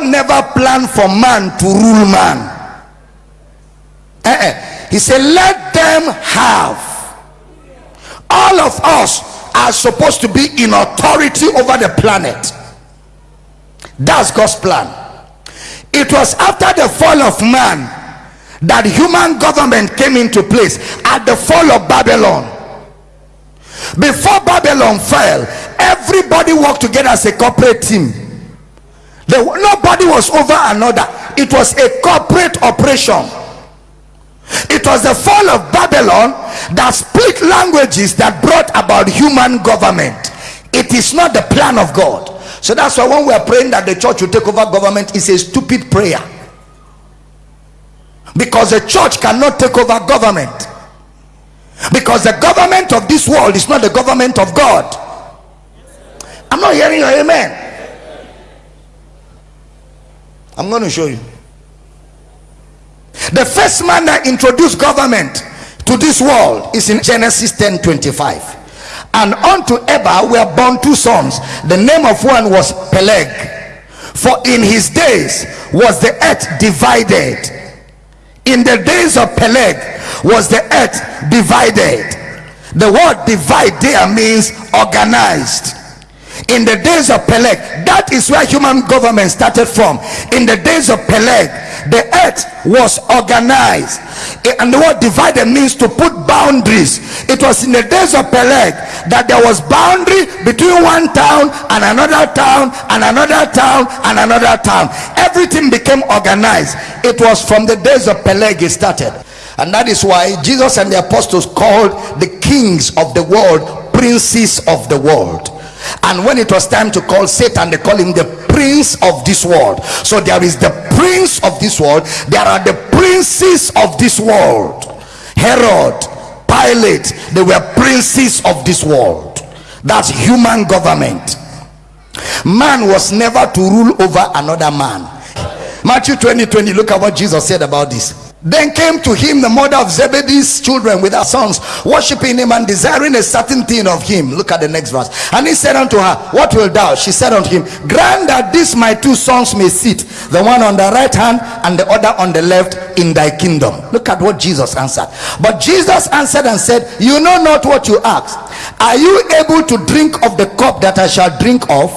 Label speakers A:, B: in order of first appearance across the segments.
A: God never planned for man to rule man. Eh-eh. He said, Let them have. All of us are supposed to be in authority over the planet. That's God's plan. It was after the fall of man that human government came into place at the fall of Babylon. Before Babylon fell, everybody worked together as a corporate team. Nobody was over another. It was a corporate operation. It was the fall of Babylon that split languages that brought about human government. It is not the plan of God. So that's why when we are praying that the church will take over government, it's a stupid prayer. Because the church cannot take over government. Because the government of this world is not the government of God. I'm not hearing your amen. I'm going to show you. The first man that introduced government to this world is in Genesis 10 25. And unto Eber were born two sons. The name of one was Peleg. For in his days was the earth divided. In the days of Peleg was the earth divided. The word divide there means organized in the days of Peleg that is where human government started from. In the days of Peleg the earth was organized. Eh, and the word divided means to put boundaries. It was in the days of Peleg that there was boundary between one town and another town and another town and another town. Everything became organized. It was from the days of Peleg it started. And that is why Jesus and the apostles called the kings of the world princes of the world and when it was time to call satan they call him the prince of this world. So there is the prince of this world. There are the princes of this world. Herod pilate they were princes of this world. That's human government. Man was never to rule over another man. Matthew 20 20 look at what jesus said about this then came to him the mother of Zebedee's children with her sons, worshiping him and desiring a certain thing of him. Look at the next verse. And he said unto her, What will thou? She said unto him, Grant that these my two sons may sit, the one on the right hand and the other on the left in thy kingdom. Look at what Jesus answered. But Jesus answered and said, You know not what you ask. Are you able to drink of the cup that I shall drink of,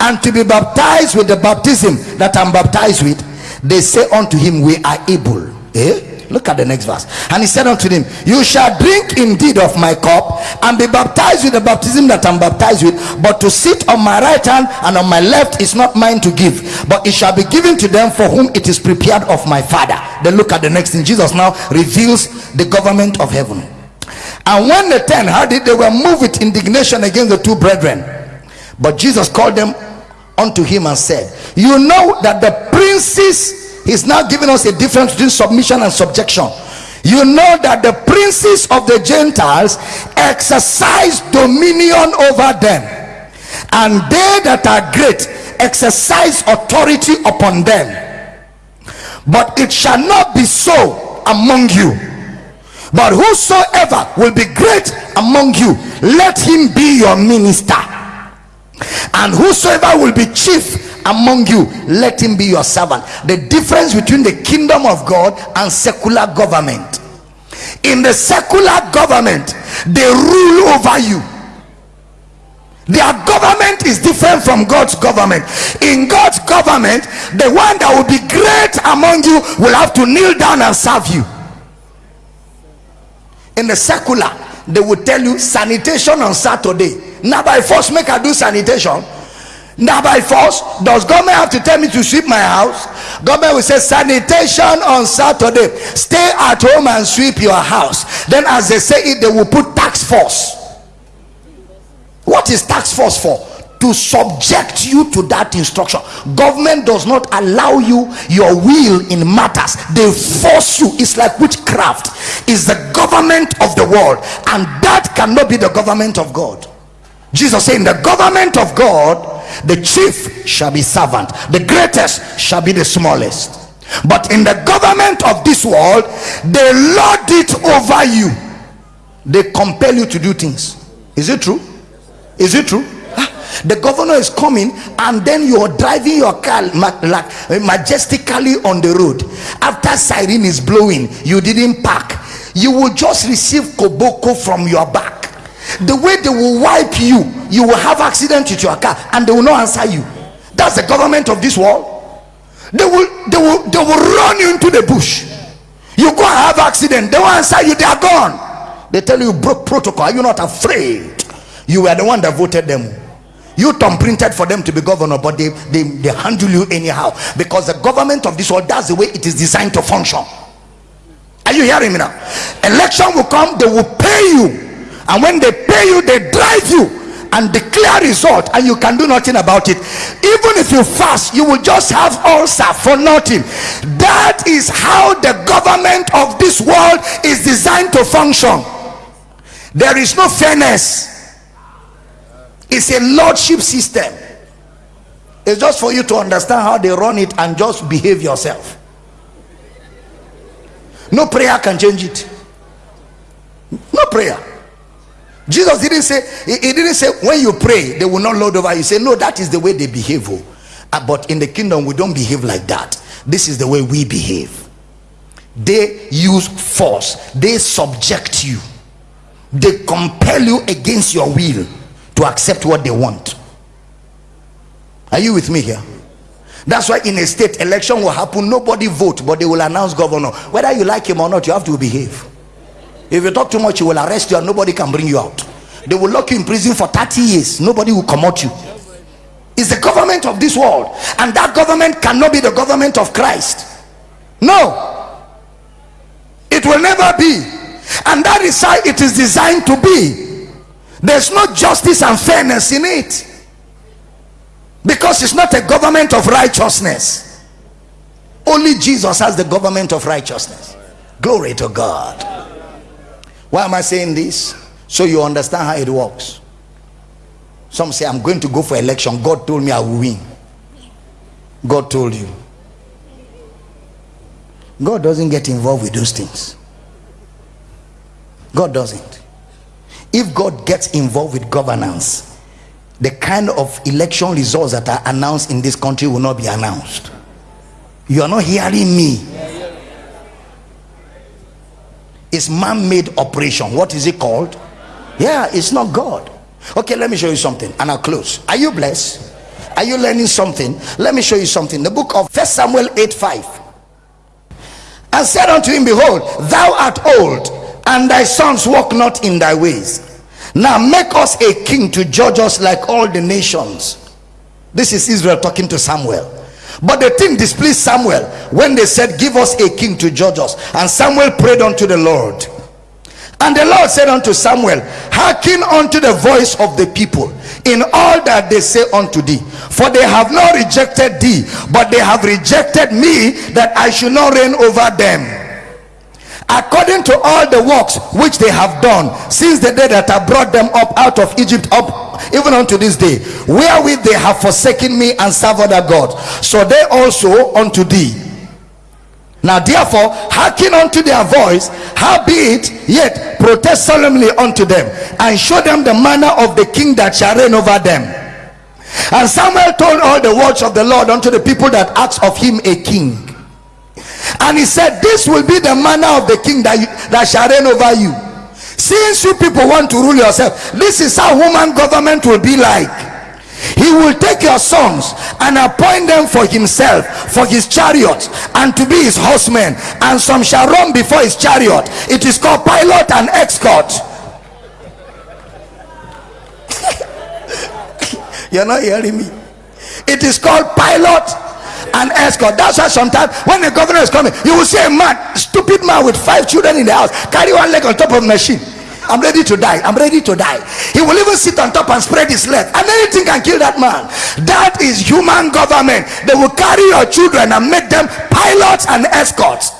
A: and to be baptized with the baptism that I'm baptized with? They say unto him, We are able. Eh? Look at the next verse. And he said unto them, You shall drink indeed of my cup and be baptized with the baptism that I'm baptized with. But to sit on my right hand and on my left is not mine to give, but it shall be given to them for whom it is prepared of my Father. Then look at the next thing. Jesus now reveals the government of heaven. And when the ten heard it, they were moved with indignation against the two brethren. But Jesus called them unto him and said, You know that the princes he's now giving us a difference between submission and subjection. You know that the princes of the gentiles exercise dominion over them. And they that are great exercise authority upon them. But it shall not be so among you. But whosoever will be great among you let him be your minister. And whosoever will be chief among you let him be your servant. The difference between the kingdom of god and secular government. In the secular government they rule over you. Their government is different from god's government. In god's government the one that will be great among you will have to kneel down and serve you. In the secular they will tell you sanitation on saturday. Now by force make i do sanitation now by force does government have to tell me to sweep my house? Government will say sanitation on saturday. Stay at home and sweep your house. Then as they say it they will put tax force. What is tax force for? To subject you to that instruction. Government does not allow you your will in matters. They force you. It's like witchcraft. Is the government of the world. And that cannot be the government of god jesus saying the government of god the chief shall be servant. The greatest shall be the smallest. But in the government of this world they lord it over you. They compel you to do things. Is it true? Is it true? Ah, the governor is coming and then you're driving your car like majestically on the road. After siren is blowing you didn't park. You will just receive koboko from your back the way they will wipe you you will have accident with your car and they will not answer you. That's the government of this world. They will they will they will run you into the bush. You go and have accident they will answer you they are gone. They tell you broke protocol are you not afraid? You were the one that voted them. You thumb printed for them to be governor but they, they they handle you anyhow. Because the government of this world that's the way it is designed to function. Are you hearing me now? Election will come they will pay you and when they pay you they drive you and declare result and you can do nothing about it. Even if you fast you will just have ulcer for nothing. That is how the government of this world is designed to function. There is no fairness. It's a lordship system. It's just for you to understand how they run it and just behave yourself. No prayer can change it. No prayer jesus didn't say he, didn't say when you pray they will not load over you. Say no that is the way they behave oh. uh, but in the kingdom we don't behave like that. This is the way we behave. They use force. They subject you. They compel you against your will to accept what they want. Are you with me here? That's why in a state election will happen. Nobody vote but they will announce governor. Whether you like him or not you have to behave if you talk too much he will arrest you and nobody can bring you out. They will lock you in prison for 30 years. Nobody will come out you. It's the government of this world. And that government cannot be the government of christ. No. It will never be. And that is how it is designed to be. There's no justice and fairness in it. Because it's not a government of righteousness. Only jesus has the government of righteousness. Glory to god why am i saying this? So you understand how it works. Some say i'm going to go for election. God told me i will win. God told you. God doesn't get involved with those things. God doesn't. If god gets involved with governance the kind of election results that are announced in this country will not be announced. You are not hearing me it's man-made operation. What is it called? Yeah it's not god. Okay let me show you something and i'll close. Are you blessed? Are you learning something? Let me show you something. The book of first samuel 8 5 and said unto him behold thou art old and thy sons walk not in thy ways. Now make us a king to judge us like all the nations. This is israel talking to samuel but the thing displeased Samuel when they said, Give us a king to judge us. And Samuel prayed unto the Lord. And the Lord said unto Samuel, Hearken unto the voice of the people in all that they say unto thee. For they have not rejected thee, but they have rejected me that I should not reign over them according to all the works which they have done since the day that I brought them up out of Egypt up even unto this day wherewith they have forsaken me and served other gods. So they also unto thee. Now therefore hearken unto their voice howbeit yet protest solemnly unto them and show them the manner of the king that shall reign over them. And Samuel told all the words of the Lord unto the people that asked of him a king. And he said this will be the manner of the king that, you, that shall reign over you since you people want to rule yourself this is how human government will be like. He will take your sons and appoint them for himself for his chariot and to be his horsemen. And some shall run before his chariot. It is called pilot and escort. You're not hearing me. It is called pilot and escort. That's why sometimes when the governor is coming, you will see a man, stupid man with five children in the house, carry one leg on top of machine. I'm ready to die. I'm ready to die. He will even sit on top and spread his leg, and anything can kill that man. That is human government. They will carry your children and make them pilots and escorts.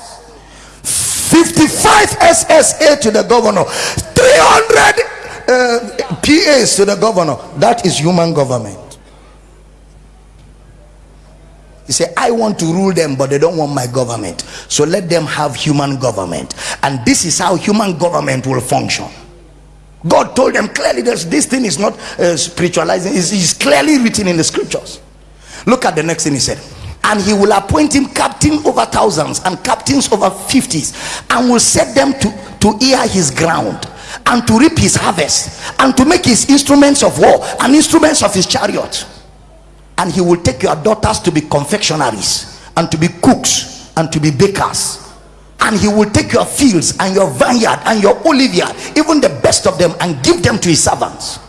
A: 55 SSA to the governor, 300 uh, PAs to the governor. That is human government. He said, I want to rule them, but they don't want my government. So let them have human government. And this is how human government will function. God told them clearly that this thing is not uh, spiritualizing, it's, it's clearly written in the scriptures. Look at the next thing he said. And he will appoint him captain over thousands and captains over fifties, and will set them to, to ear his ground and to reap his harvest and to make his instruments of war and instruments of his chariot. And he will take your daughters to be confectionaries and to be cooks and to be bakers. And he will take your fields and your vineyard and your oliveyard even the best of them and give them to his servants.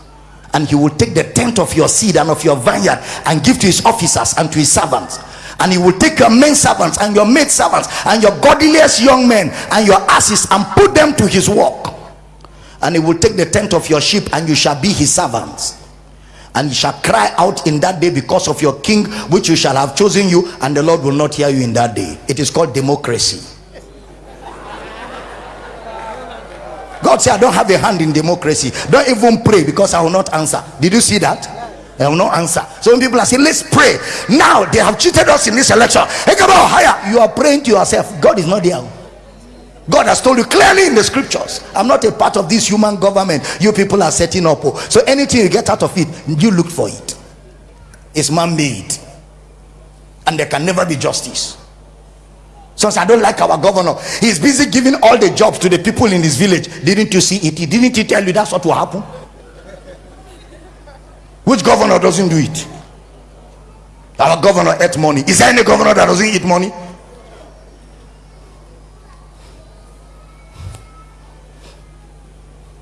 A: And he will take the tenth of your seed and of your vineyard and give to his officers and to his servants. And he will take your men servants and your maid servants and your godliest young men and your asses and put them to his work. And he will take the tenth of your sheep and you shall be his servants and you shall cry out in that day because of your king which you shall have chosen you and the lord will not hear you in that day it is called democracy God said, I don't have a hand in democracy. Don't even pray because I will not answer. Did you see that? I will not answer. So when people are saying, Let's pray. Now they have cheated us in this election. Hey, come on, higher. You are praying to yourself. God is not there. God has told you clearly in the scriptures. I'm not a part of this human government you people are setting up. Oh. So anything you get out of it, you look for it. It's man made. And there can never be justice. Since I don't like our governor, he's busy giving all the jobs to the people in his village. Didn't you see it? Didn't he tell you that's what will happen? Which governor doesn't do it? Our governor ate money. Is there any governor that doesn't eat money?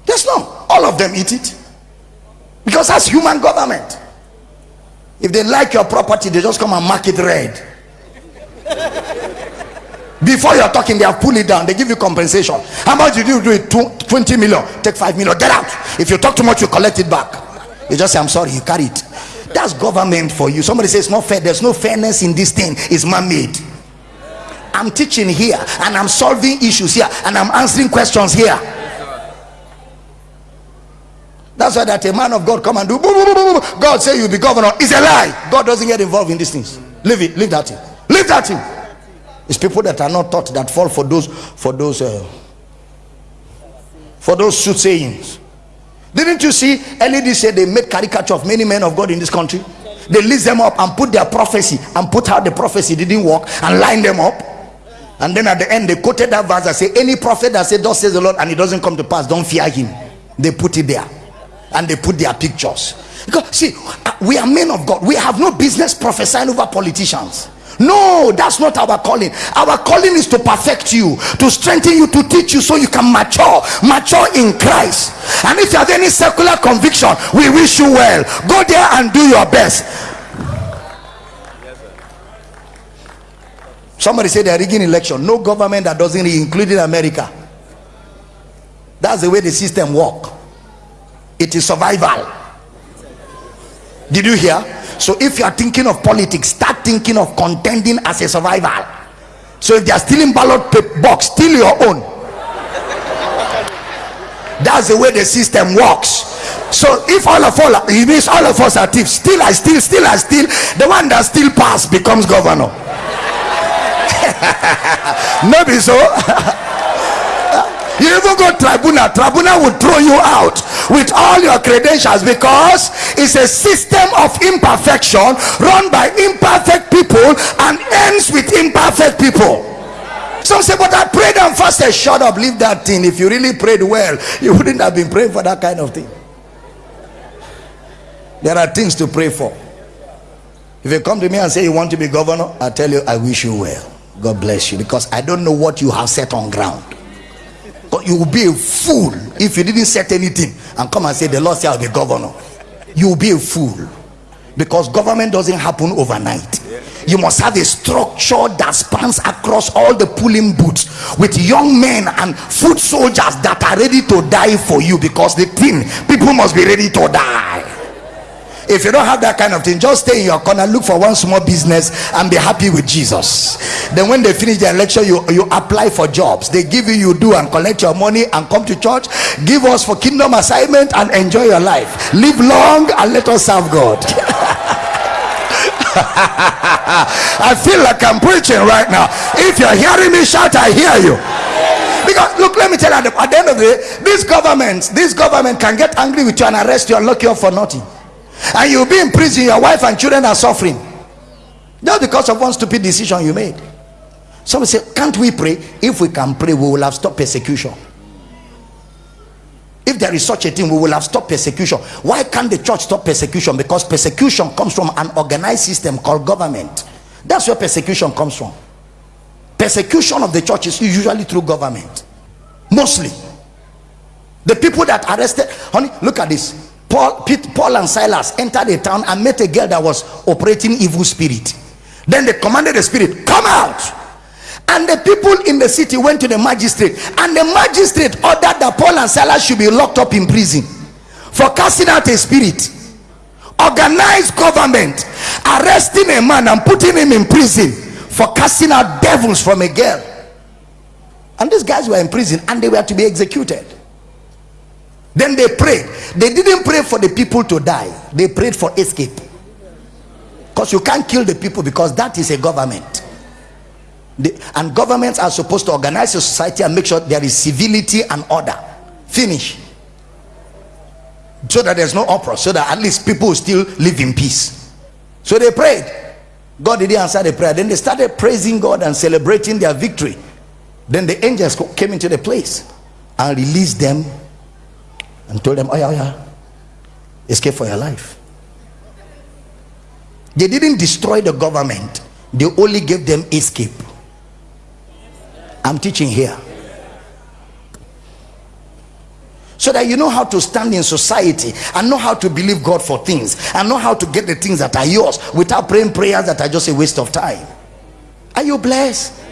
A: Yes, no. All of them eat it. Because that's human government. If they like your property, they just come and mark it red. Before you're talking they have pulled it down. They give you compensation. How much did you do it? 20 million. Take 5 million. Get out. If you talk too much you collect it back. You just say i'm sorry you carry it. That's government for you. Somebody says it's not fair. There's no fairness in this thing. It's man-made. I'm teaching here and i'm solving issues here and i'm answering questions here that's why that a man of god come and do boo, boo, boo, god say you be governor it's a lie god doesn't get involved in these things leave it leave that thing leave that thing it's people that are not taught that fall for those for those uh, for those soothsayings. Didn't you see this year they made caricature of many men of God in this country? They list them up and put their prophecy and put how the prophecy didn't work and line them up. And then at the end they quoted that verse and say any prophet that said thus says the Lord and it doesn't come to pass, don't fear him. They put it there and they put their pictures. Because see, uh, we are men of God. We have no business prophesying over politicians. No that's not our calling. Our calling is to perfect you to strengthen you to teach you so you can mature mature in christ. And if you have any secular conviction we wish you well. Go there and do your best. Somebody said they're rigging election. No government that doesn't including america. That's the way the system work it is survival. Did you hear? So if you are thinking of politics start thinking of contending as a survival. So if they are stealing ballot box steal your own. That's the way the system works. So if all of all means all of us are thieves still i still still i still the one that still pass becomes governor. Maybe so you even go tribunal tribunal will throw you out with all your credentials because it's a system of imperfection run by imperfect people and ends with imperfect people. Some say but i prayed and fasted. Shut up leave that thing. If you really prayed well you wouldn't have been praying for that kind of thing. There are things to pray for. If you come to me and say you want to be governor i tell you i wish you well. God bless you because i don't know what you have set on ground but you will be a fool if you didn't set anything and come and say the lord said I'll be governor. You will be a fool. Because government doesn't happen overnight. You must have a structure that spans across all the pulling boots with young men and foot soldiers that are ready to die for you because the thing people must be ready to die if you don't have that kind of thing just stay in your corner look for one small business and be happy with jesus then when they finish their lecture you you apply for jobs they give you you do and collect your money and come to church give us for kingdom assignment and enjoy your life live long and let us serve god I feel like I'm preaching right now. If you're hearing me shout, I hear you. Because look, let me tell you, at the end of the day, this government, this government can get angry with you and arrest you and lock you up for nothing. And you'll be in prison, your wife and children are suffering. Just because of one stupid decision you made. Somebody say, Can't we pray? If we can pray, we will have stopped persecution. If there is such a thing, we will have stopped persecution. Why can't the church stop persecution? Because persecution comes from an organized system called government. That's where persecution comes from. Persecution of the church is usually through government. Mostly. The people that arrested, honey, look at this. Paul, Paul and Silas entered a town and met a girl that was operating evil spirit. Then they commanded the spirit, come out. And the people in the city went to the magistrate, and the magistrate ordered that Paul and Silas should be locked up in prison for casting out a spirit. Organized government arresting a man and putting him in prison for casting out devils from a girl. And these guys were in prison and they were to be executed. Then they prayed. They didn't pray for the people to die, they prayed for escape. Because you can't kill the people because that is a government. The, and governments are supposed to organize a society and make sure there is civility and order. Finish. So that there's no uproar, so that at least people still live in peace. So they prayed. God didn't answer the prayer. Then they started praising God and celebrating their victory. Then the angels came into the place and released them and told them, Oh, yeah, oh, yeah, escape for your life. They didn't destroy the government, they only gave them escape. I'm teaching here. So that you know how to stand in society and know how to believe God for things and know how to get the things that are yours without praying prayers that are just a waste of time. Are you blessed?